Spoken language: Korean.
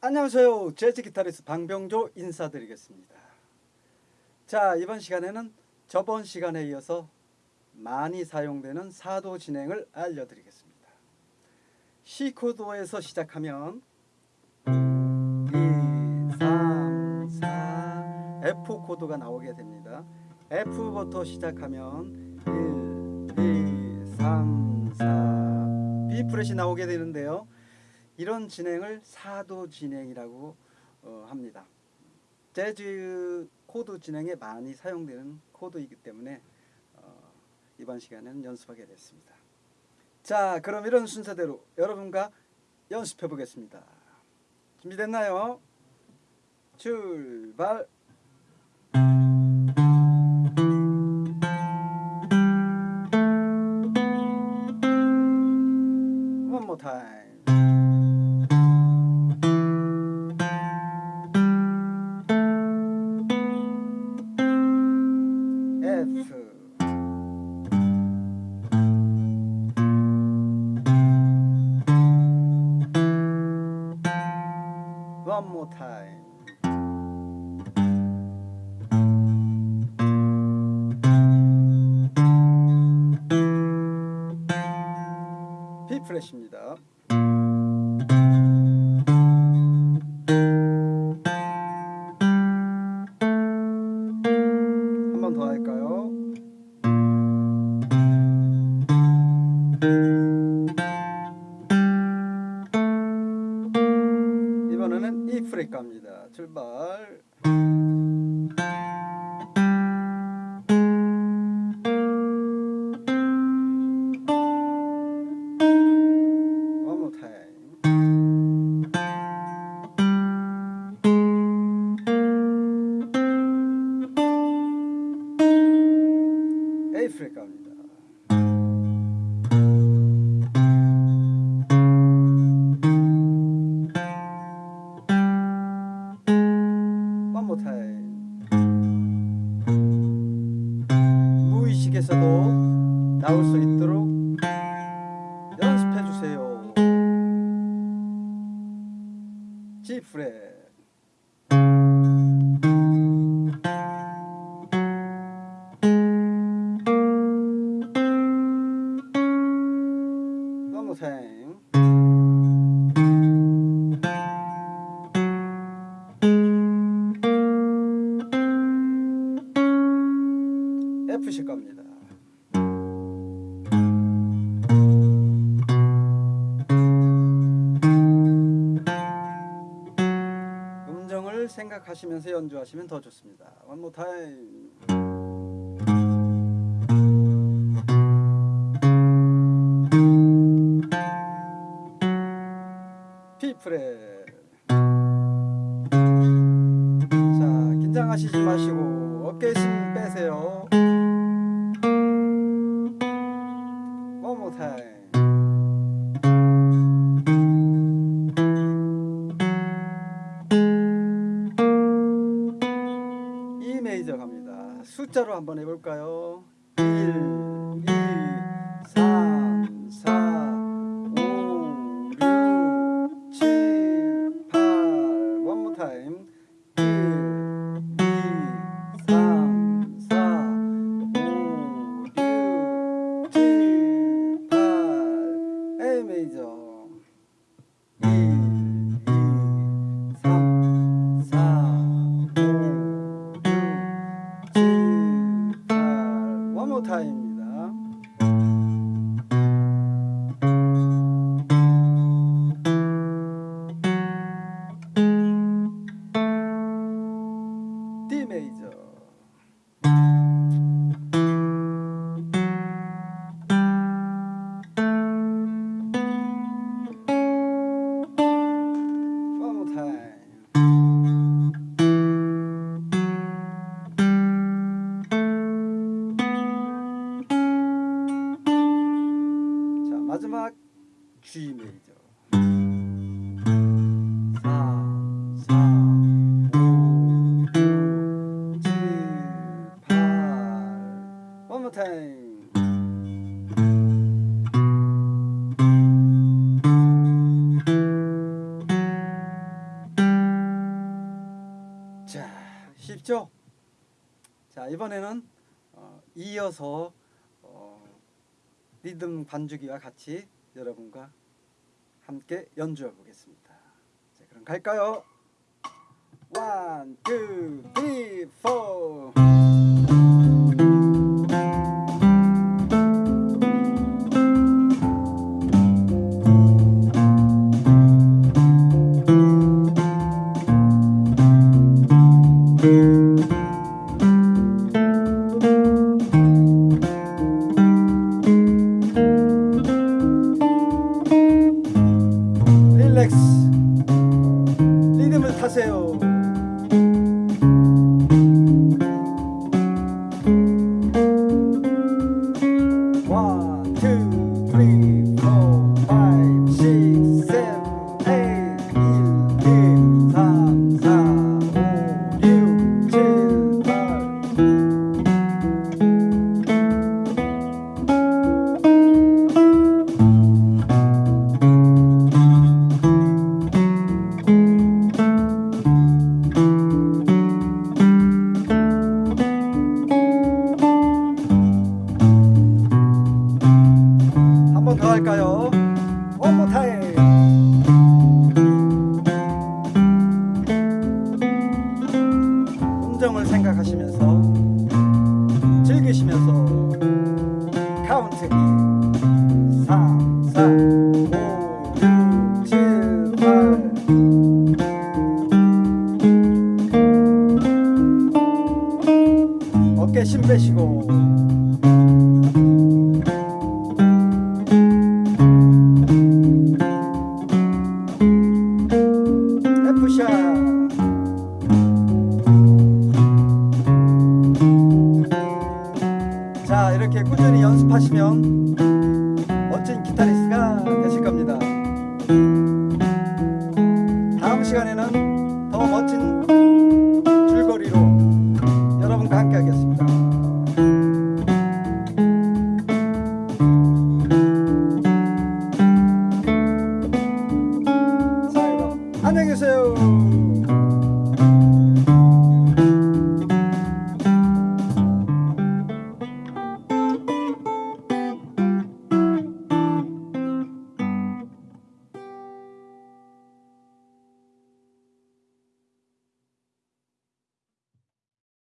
안녕하세요. 재즈 기타리스트 방병조 인사드리겠습니다. 자, 이번 시간에는 저번 시간에 이어서 많이 사용되는 사도 진행을 알려드리겠습니다. C 코드에서 시작하면 2, 3, 4, F 코드가 나오게 됩니다. F부터 시작하면 1, 2, 3, 4, B 프렛이 나오게 되는데요. 이런 진행을 4도 진행이라고 어, 합니다. 재즈 코드 진행에 많이 사용되는 코드이기 때문에 어, 이번 시간에는 연습하게 됐습니다. 자, 그럼 이런 순서대로 여러분과 연습해 보겠습니다. 준비됐나요? 출발! One more. One more time. B 프렛입니다. 갑니다. 출발. G 프렛. 생각하시면서 연주하시면 더 좋습니다. One more time. P 프렛. 자, 긴장하시지 마시고 어깨 힘 빼세요. One more time. 숫자로 한번 해볼까요? 1, 마지막 G 메이저. 자, 쉽죠? 자 이번에는 어, 이어서 리듬 반주기와 같이 여러분과 함께 연주해 보겠습니다. 자, 그럼 갈까요? 1, 2, 3, 4 어깨 신 빼시고. 자 이렇게 꾸준히 연습하시면 멋진 기타리스트가 되실 겁니다. 시간에는 함께 하겠습니다.